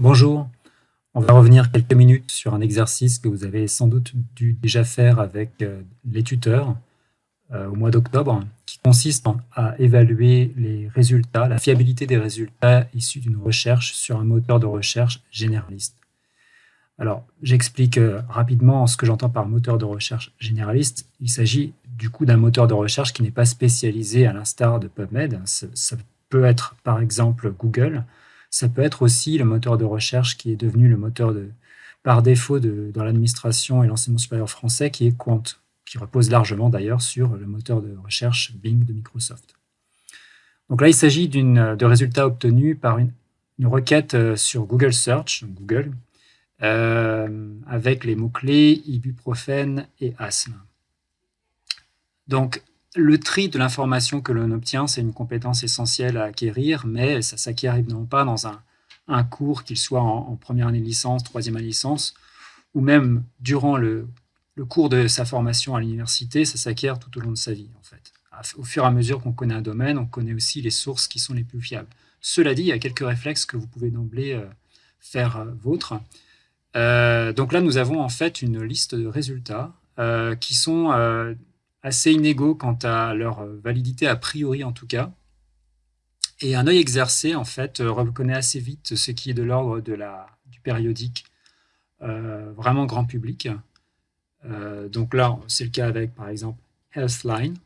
Bonjour, on va revenir quelques minutes sur un exercice que vous avez sans doute dû déjà faire avec euh, les tuteurs euh, au mois d'octobre, qui consiste à évaluer les résultats, la fiabilité des résultats issus d'une recherche sur un moteur de recherche généraliste. Alors, j'explique euh, rapidement ce que j'entends par moteur de recherche généraliste. Il s'agit du coup d'un moteur de recherche qui n'est pas spécialisé à l'instar de PubMed. Ça peut être par exemple Google, ça peut être aussi le moteur de recherche qui est devenu le moteur par défaut dans l'administration et l'enseignement supérieur français, qui est Quant qui repose largement d'ailleurs sur le moteur de recherche Bing de Microsoft. Donc là, il s'agit de résultats obtenus par une, requête euh, sur Google Search, Google, euh, avec les mots-clés ibuprofène et asthme. Donc, le tri de l'information que l'on obtient, c'est une compétence essentielle à acquérir, mais ça s'acquiert évidemment pas dans un, cours, qu'il soit en, première année de licence, troisième année de licence, ou même durant le, cours de sa formation à l'université, ça s'acquiert tout au long de sa vie, en fait. Au fur et à mesure qu'on connaît un domaine, on connaît aussi les sources qui sont les plus fiables. Cela dit, il y a quelques réflexes que vous pouvez d'emblée euh, faire euh, vôtres. Euh, donc là, nous avons en fait une liste de résultats qui sont assez inégaux quant à leur validité, a priori en tout cas. Et un œil exercé, en fait, reconnaît assez vite ce qui est de l'ordre du périodique, vraiment grand public. Euh, donc là, c'est le cas avec, par exemple, Healthline,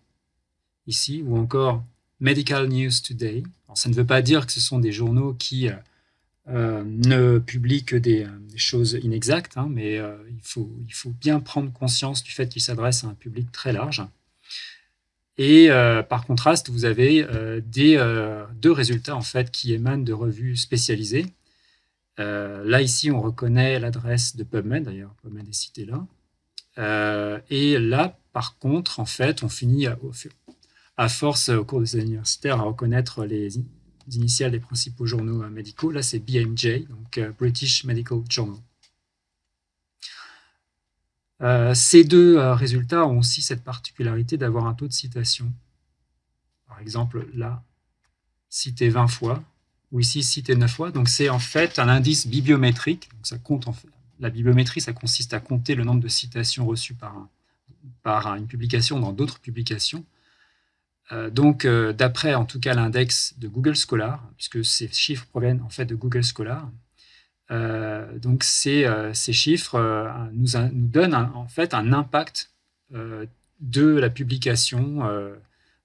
ici, ou encore Medical News Today. ça ne veut pas dire que ce sont des journaux qui euh, euh, ne publient que des, choses inexactes, hein, mais il, faut, il faut bien prendre conscience du fait qu'ils s'adressent à un public très large. Et par contraste, vous avez deux résultats en fait qui émanent de revues spécialisées. là, ici, on reconnaît l'adresse de PubMed, d'ailleurs, PubMed est cité là. Euh, et là, par contre, en fait, on finit à, force, au cours des universitaires, à reconnaître les initiales des principaux journaux euh, médicaux. Là, c'est BMJ, donc euh, British Medical Journal. ces deux résultats ont aussi cette particularité d'avoir un taux de citation. Par exemple, là, cité 20 fois, ou ici, cité 9 fois. Donc, c'est en fait un indice bibliométrique. Ça compte en fait, la bibliométrie, ça consiste à compter le nombre de citations reçues par, par une publication dans d'autres publications. Euh, donc, euh, d'après en tout cas l'index de Google Scholar, puisque ces chiffres proviennent en fait de Google Scholar, euh, donc ces, ces chiffres nous, nous, donnent en fait un impact de la publication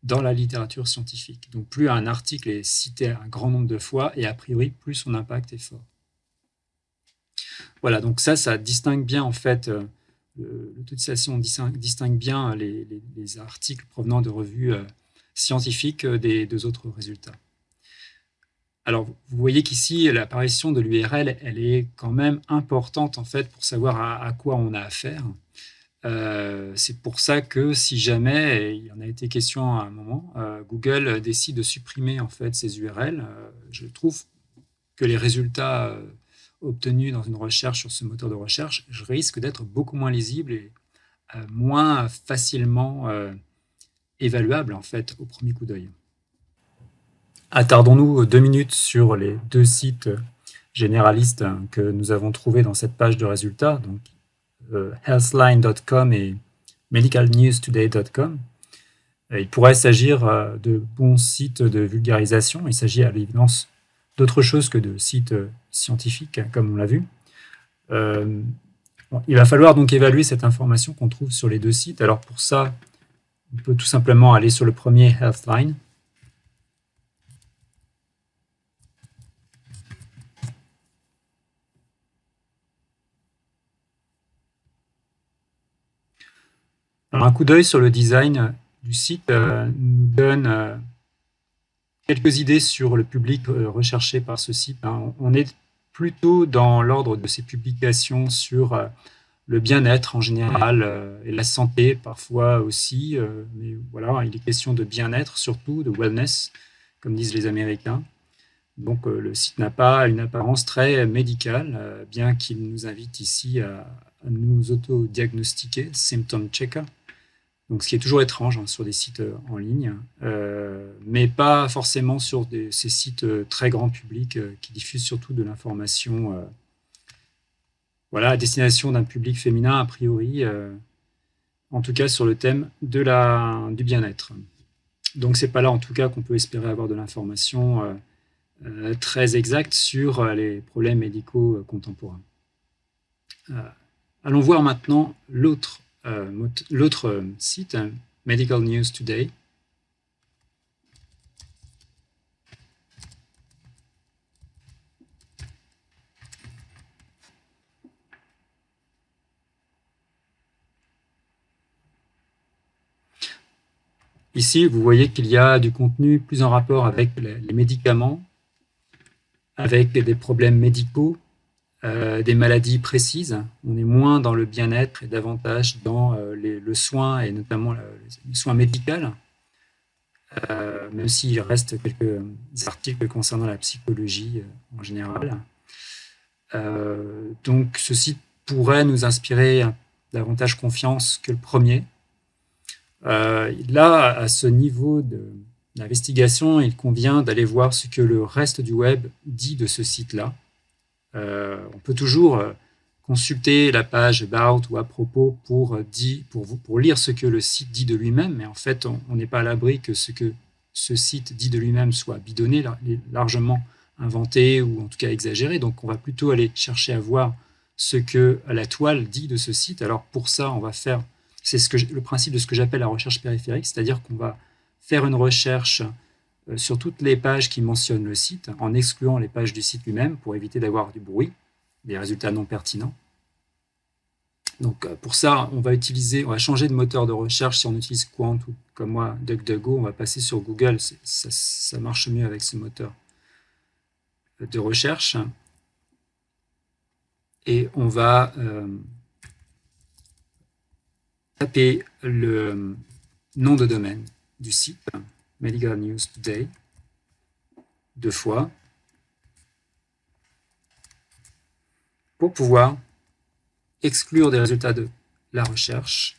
dans la littérature scientifique. Donc, plus un article est cité un grand nombre de fois, et a priori, plus son impact est fort. Voilà, donc ça, ça distingue bien en fait, euh, l'autorisation distingue, bien les, articles provenant de revues euh, scientifiques euh, des deux autres résultats. Alors, vous voyez qu'ici, l'apparition de l'URL, elle est quand même importante en fait pour savoir à, quoi on a affaire. c'est pour ça que si jamais, il y en a été question à un moment, Google décide de supprimer en fait ces URL, je trouve que les résultats obtenu dans une recherche sur ce moteur de recherche, je risque d'être beaucoup moins lisible et euh, moins facilement euh, évaluable en fait au premier coup d'œil. Attardons-nous deux minutes sur les deux sites généralistes que nous avons trouvés dans cette page de résultats, donc euh, healthline.com et medicalnewstoday.com. Il pourrait s'agir de bons sites de vulgarisation. Il s'agit à l'évidence d'autre chose que de sites euh, scientifiques, comme on l'a vu. Euh, il va falloir donc évaluer cette information qu'on trouve sur les deux sites. Alors pour ça, on peut tout simplement aller sur le premier Healthline. Alors un coup d'œil sur le design du site euh, nous donne quelques idées sur le public euh, recherché par ce site. Hein. On est plutôt dans l'ordre de ces publications sur euh, le bien-être en général euh, et la santé parfois aussi. Mais voilà, il est question de bien-être surtout, de wellness, comme disent les Américains. Donc le site n'a pas une apparence très médicale, bien qu'il nous invite ici à, nous auto-diagnostiquer, symptom checker. Donc, ce qui est toujours étrange hein, sur des sites en ligne, mais pas forcément sur ces sites très grand public qui diffusent surtout de l'information voilà, à destination d'un public féminin, a priori, en tout cas sur le thème du bien-être. Donc, c'est pas là, en tout cas, qu'on peut espérer avoir de l'information euh, très exact sur euh, les problèmes médicaux euh, contemporains. allons voir maintenant l'autre site, hein, Medical News Today. Ici, vous voyez qu'il y a du contenu plus en rapport avec les médicaments avec des problèmes médicaux, euh, des maladies précises. On est moins dans le bien-être et davantage dans euh, le soin et notamment le, soin médical, euh, même s'il reste quelques articles concernant la psychologie en général. donc ce site pourrait nous inspirer davantage confiance que le premier. Là, à ce niveau de, L'investigation, il convient d'aller voir ce que le reste du web dit de ce site-là. Euh, on peut toujours euh, consulter la page About ou à propos euh, pour lire ce que le site dit de lui-même, mais en fait, on n'est pas à l'abri que ce que ce site dit de lui-même soit bidonné, largement inventé ou en tout cas exagéré. Donc, on va plutôt aller chercher à voir ce que la toile dit de ce site. Alors, pour ça, on va faire, c'est ce le principe de ce que j'appelle la recherche périphérique, c'est-à-dire qu'on va faire une recherche euh, sur toutes les pages qui mentionnent le site, en excluant les pages du site lui-même pour éviter d'avoir du bruit, des résultats non pertinents. Donc euh, pour ça, on va utiliser, on va changer de moteur de recherche. Si on utilise Quant ou comme moi DuckDuckGo, on va passer sur Google. Ça, marche mieux avec ce moteur de recherche. Et on va euh, taper le nom de domaine du site Medical News Today deux fois pour pouvoir exclure des résultats de la recherche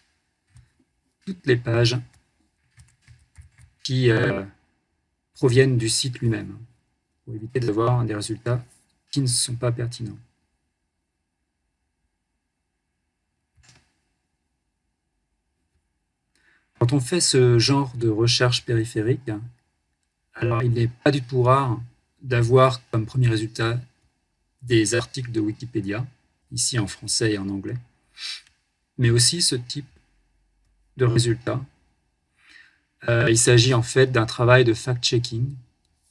toutes les pages qui euh, proviennent du site lui-même pour éviter d'avoir des résultats qui ne sont pas pertinents. Quand on fait ce genre de recherche périphérique, alors il n'est pas du tout rare d'avoir comme premier résultat des articles de Wikipédia, ici en français et en anglais, mais aussi ce type de résultats. Euh, il s'agit en fait d'un travail de fact-checking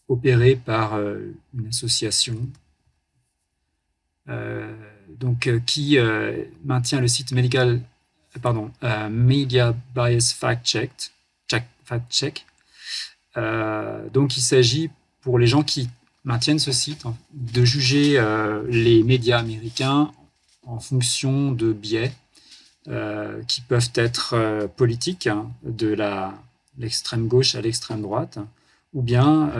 opéré par euh, une association euh, donc, qui maintient le site Medical pardon, euh, Media Bias Fact Check. Check, fact check. Euh, donc, il s'agit pour les gens qui maintiennent ce site de juger euh, les médias américains en fonction de biais qui peuvent être politiques, hein, de l'extrême gauche à l'extrême droite, ou bien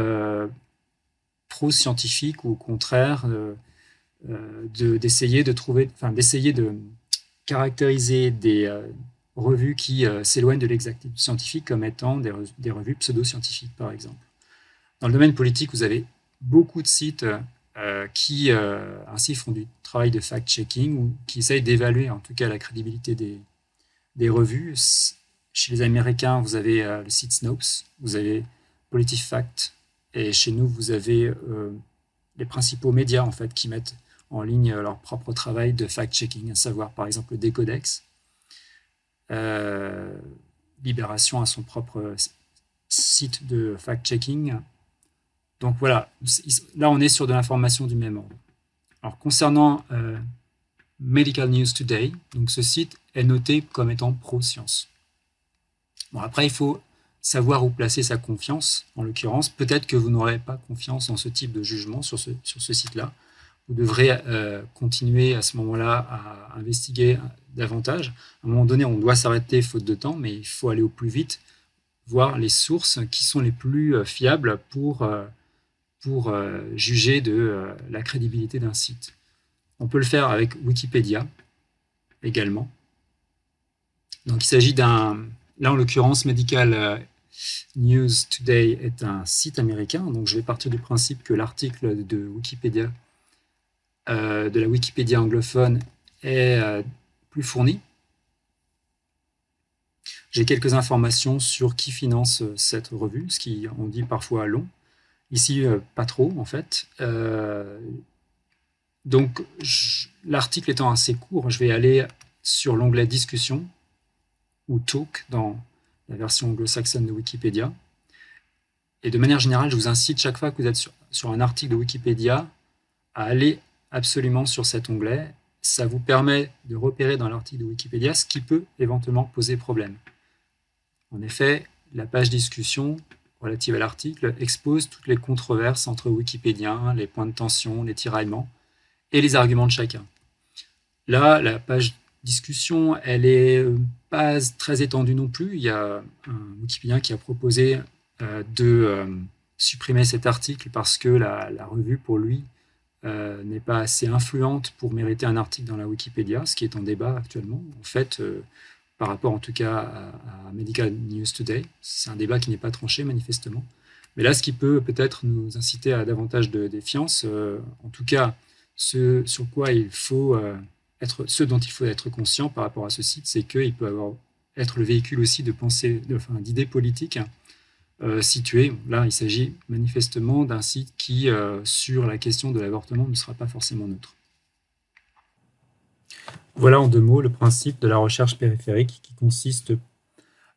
pro-scientifiques ou au contraire d'essayer de, de, trouver, enfin d'essayer de caractériser des euh, revues qui euh, s'éloignent de l'exactitude scientifique comme étant des, des revues pseudo-scientifiques, par exemple. Dans le domaine politique, vous avez beaucoup de sites euh, qui ainsi font du travail de fact-checking ou qui essayent d'évaluer en tout cas la crédibilité des, des revues. Chez les Américains, vous avez le site Snopes, vous avez PolitiFact, et chez nous, vous avez les principaux médias en fait qui mettent en ligne leur propre travail de fact-checking, à savoir par exemple le Décodex. Euh, Libération a son propre site de fact-checking. Donc voilà, là on est sur de l'information du même ordre. Alors concernant euh, Medical News Today, donc ce site est noté comme étant pro-science. Bon, après, il faut savoir où placer sa confiance. En l'occurrence, peut-être que vous n'aurez pas confiance en ce type de jugement sur ce, sur ce site-là vous devrez euh, continuer à ce moment-là à investiguer davantage. À un moment donné, on doit s'arrêter faute de temps, mais il faut aller au plus vite, voir les sources qui sont les plus euh, fiables pour, euh, pour juger de la crédibilité d'un site. On peut le faire avec Wikipédia également. Donc il s'agit d'un là, en l'occurrence, Medical News Today est un site américain, donc je vais partir du principe que l'article de Wikipédia, de la Wikipédia anglophone, est plus fourni. J'ai quelques informations sur qui finance euh, cette revue, ce qui on dit parfois long. Ici, euh, pas trop en fait. Euh, donc, l'article étant assez court, je vais aller sur l'onglet Discussion ou Talk dans la version anglo-saxonne de Wikipédia. Et de manière générale, je vous incite chaque fois que vous êtes sur un article de Wikipédia à aller absolument sur cet onglet. Ça vous permet de repérer dans l'article de Wikipédia ce qui peut éventuellement poser problème. En effet, la page discussion relative à l'article expose toutes les controverses entre Wikipédiens, les points de tension, les tiraillements et les arguments de chacun. Là, la page discussion, elle est euh, pas très étendue non plus. Il y a un Wikipédien qui a proposé euh, de euh, supprimer cet article parce que la, revue, pour lui, n'est pas assez influente pour mériter un article dans la Wikipédia, ce qui est en débat actuellement. En fait, par rapport en tout cas à, Medical News Today. C'est un débat qui n'est pas tranché manifestement. Mais là, ce qui peut peut-être nous inciter à davantage de défiance, euh, en tout cas, ce sur quoi il faut euh, être, ce dont il faut être conscient par rapport à ce site, c'est qu'il peut avoir, être le véhicule aussi de pensée, d'idées politiques euh, situées. Là, il s'agit manifestement d'un site qui, sur la question de l'avortement, ne sera pas forcément neutre. Voilà en deux mots le principe de la recherche périphérique qui consiste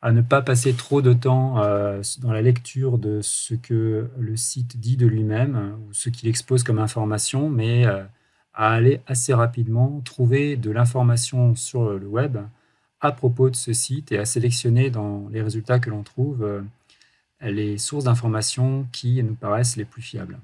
à ne pas passer trop de temps euh, dans la lecture de ce que le site dit de lui-même ou ce qu'il expose comme information, mais euh, à aller assez rapidement trouver de l'information sur le web à propos de ce site et à sélectionner dans les résultats que l'on trouve euh, les sources d'informations qui nous paraissent les plus fiables.